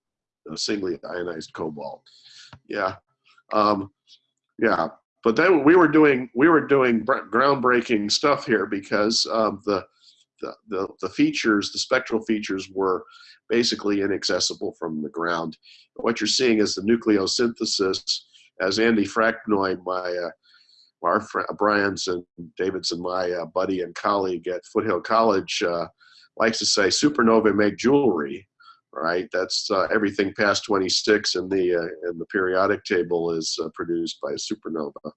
singly ionized cobalt. Yeah, um, yeah. But then we were doing we were doing groundbreaking stuff here because um, the the, the, features, the spectral features were basically inaccessible from the ground. What you're seeing is the nucleosynthesis, as Andy Fraknoi, my uh, our Brian's and David's and my uh, buddy and colleague at Foothill College uh, likes to say, supernovae make jewelry, right? That's uh, everything past 26 in the uh, in the periodic table is uh, produced by a supernova.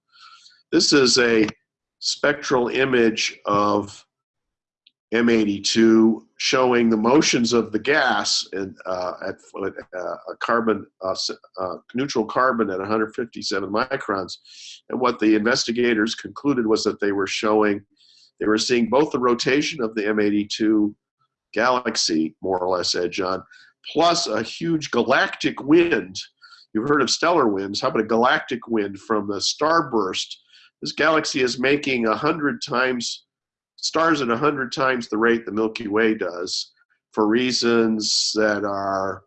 This is a spectral image of M82 showing the motions of the gas in, uh, at uh, a carbon uh, uh, neutral carbon at 157 microns. And what the investigators concluded was that they were showing, they were seeing both the rotation of the M82 galaxy, more or less, edge on, plus a huge galactic wind you've heard of stellar winds. How about a galactic wind from the starburst? This galaxy is making a hundred times stars at a hundred times the rate the Milky Way does, for reasons that are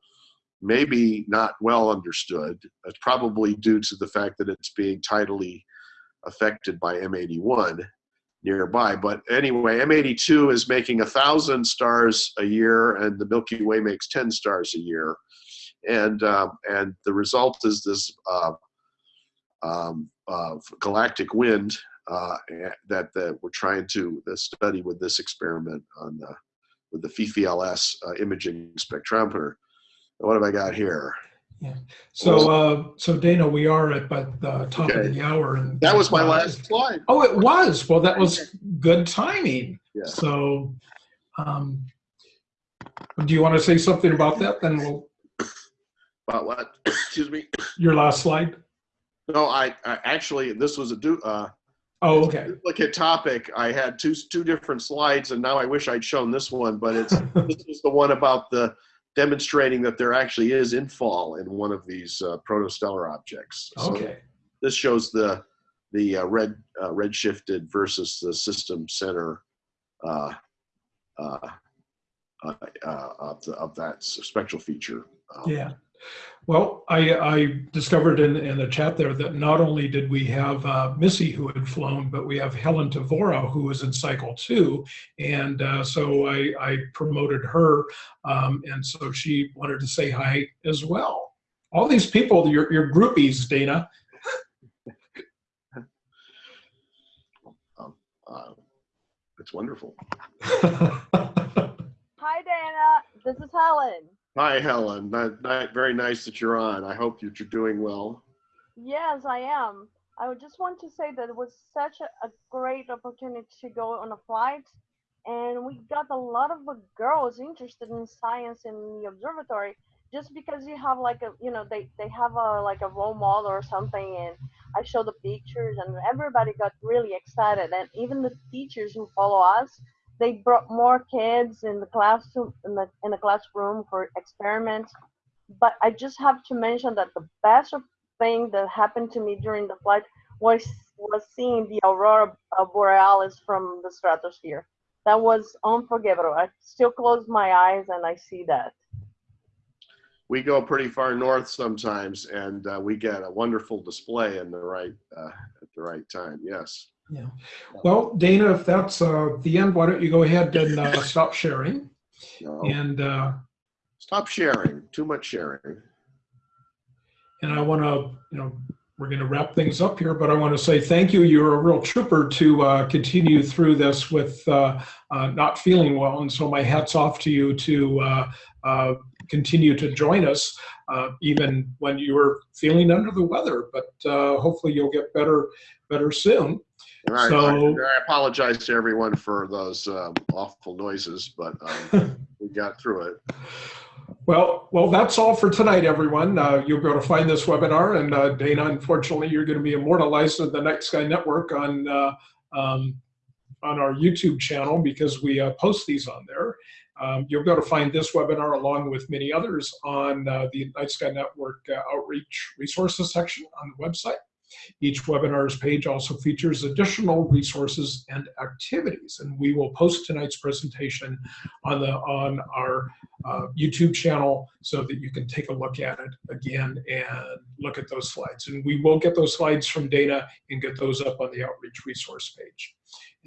maybe not well understood. It's probably due to the fact that it's being tidally affected by M81 nearby. But anyway, M82 is making a thousand stars a year, and the Milky Way makes 10 stars a year. And uh, and the result is this uh, um, uh, galactic wind uh, that that we're trying to study with this experiment on the, with the FIFI-LS uh, imaging spectrometer. What have I got here? Yeah. So, uh, so Dana, we are at the top of the hour and. That was my last slide. Oh, it was. Well, that was good timing. Yeah. So, um, do you want to say something about that? Then we'll, About what? Excuse me. your last slide. No, I, I actually this was a do. uh, Oh, okay. duplicate topic. I had two two different slides, and now I wish I'd shown this one, but it's this is the one about the demonstrating that there actually is infall in one of these uh, protostellar objects. So Okay. this shows the the uh, red uh, red shifted versus the system center uh, uh, uh, uh, of, the, of that spectral feature. Um, Yeah. Well, I, I discovered in, in the chat there that not only did we have uh, Missy who had flown, but we have Helen Tavora who was in cycle two. And uh, so I, I promoted her. Um, and so she wanted to say hi as well. All these people, your, your groupies, Dana. uh, it's wonderful. Hi, Dana. This is Helen. Hi, Helen. Ni- ni- very nice that you're on. I hope that you're doing well. Yes, I am. I just want to say that it was such a, a great opportunity to go on a flight, and we got a lot of girls interested in science in the observatory. Just because you have like a, you know, they they have a like a role model or something, and I show the pictures, and everybody got really excited, and even the teachers who follow us, they brought more kids in the classroom in the in the classroom for experiments. But I just have to mention that the best thing that happened to me during the flight was was seeing the aurora borealis from the stratosphere. That was unforgettable. I still close my eyes and I see that. We go pretty far north sometimes, and uh, we get a wonderful display in the right uh, at the right time. Yes. Yeah. Well, Dana, if that's uh, the end, why don't you go ahead and uh, stop sharing? No. And uh, Stop sharing. Too much sharing. and I want to, you know, we're going to wrap things up here, but I want to say thank you. You're a real trooper to uh, continue through this with uh, uh, not feeling well, and so my hats off to you to uh, uh, continue to join us, uh, even when you're feeling under the weather. But uh, hopefully, you'll get better, better soon. I, So- I, I apologize to everyone for those um, awful noises, but um, we got through it. Well, well, that's all for tonight, everyone. Uh, you'll be able to find this webinar, and uh, Dana, unfortunately, you're going to be immortalized in the Night Sky Network on uh, um, on our YouTube channel because we uh, post these on there. Um, you'll be able to find this webinar along with many others on uh, the Night Sky Network uh, Outreach Resources section on the website. Each webinar's page also features additional resources and activities, and we will post tonight's presentation on the on our uh, YouTube channel so that you can take a look at it again and look at those slides. And we will get those slides from Dana and get those up on the outreach resource page.